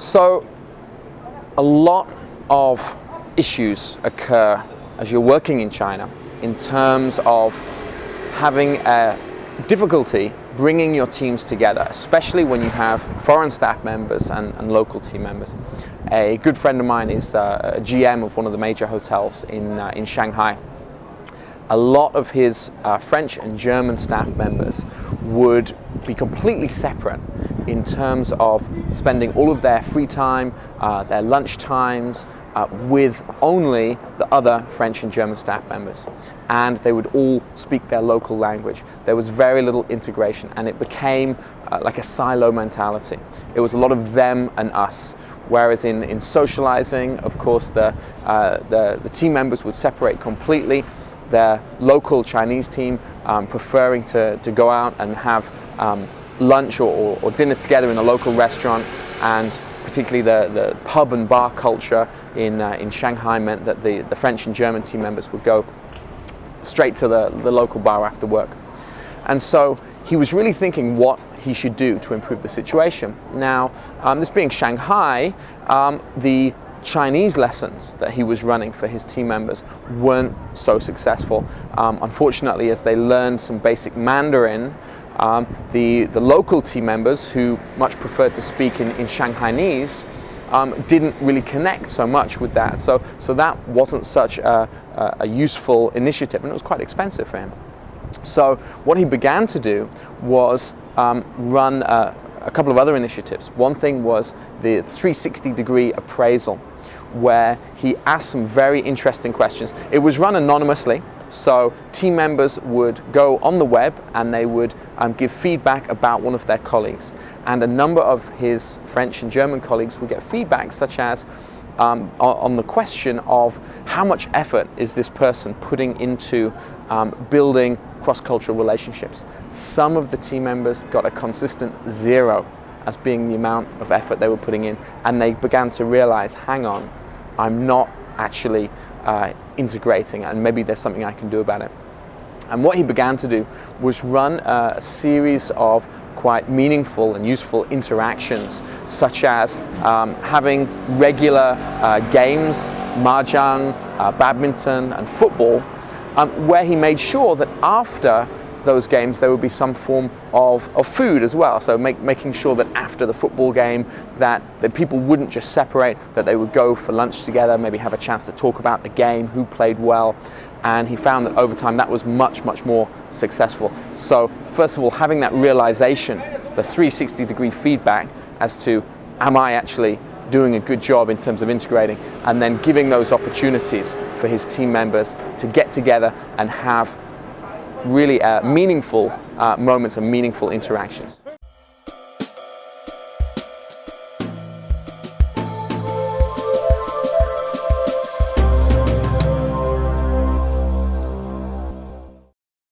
So a lot of issues occur as you're working in China in terms of having a difficulty bringing your teams together, especially when you have foreign staff members and, and local team members. A good friend of mine is uh, a GM of one of the major hotels in, uh, in Shanghai. A lot of his uh, French and German staff members would be completely separate in terms of spending all of their free time, uh, their lunch times, uh, with only the other French and German staff members. And they would all speak their local language. There was very little integration and it became uh, like a silo mentality. It was a lot of them and us. Whereas in, in socializing, of course, the, uh, the, the team members would separate completely. Their local Chinese team um, preferring to, to go out and have um, lunch or, or, or dinner together in a local restaurant and particularly the, the pub and bar culture in, uh, in Shanghai meant that the, the French and German team members would go straight to the, the local bar after work. And so he was really thinking what he should do to improve the situation. Now, um, this being Shanghai, um, the Chinese lessons that he was running for his team members weren't so successful. Um, unfortunately, as they learned some basic Mandarin, um, the, the local team members who much preferred to speak in, in Shanghainese um, didn't really connect so much with that. So, so that wasn't such a, a, useful initiative and it was quite expensive for him. So what he began to do was um, run a, a couple of other initiatives. One thing was the 360 degree appraisal where he asked some very interesting questions. It was run anonymously, so team members would go on the web and they would um, give feedback about one of their colleagues. And a number of his French and German colleagues would get feedback such as um, on the question of how much effort is this person putting into um, building cross-cultural relationships. Some of the team members got a consistent zero as being the amount of effort they were putting in and they began to realize, hang on, I'm not actually uh, integrating and maybe there's something I can do about it. And what he began to do was run a, series of quite meaningful and useful interactions, such as um, having regular uh, games, mahjong, uh, badminton and football, um, where he made sure that after those games there would be some form of, of food as well. So make, making sure that after the football game that, that people wouldn't just separate, that they would go for lunch together, maybe have a chance to talk about the game, who played well. And he found that over time that was much, much more successful. So first of all, having that realization, the 360 degree feedback as to am I actually doing a good job in terms of integrating and then giving those opportunities for his team members to get together and have really uh, meaningful uh, moments and meaningful interactions.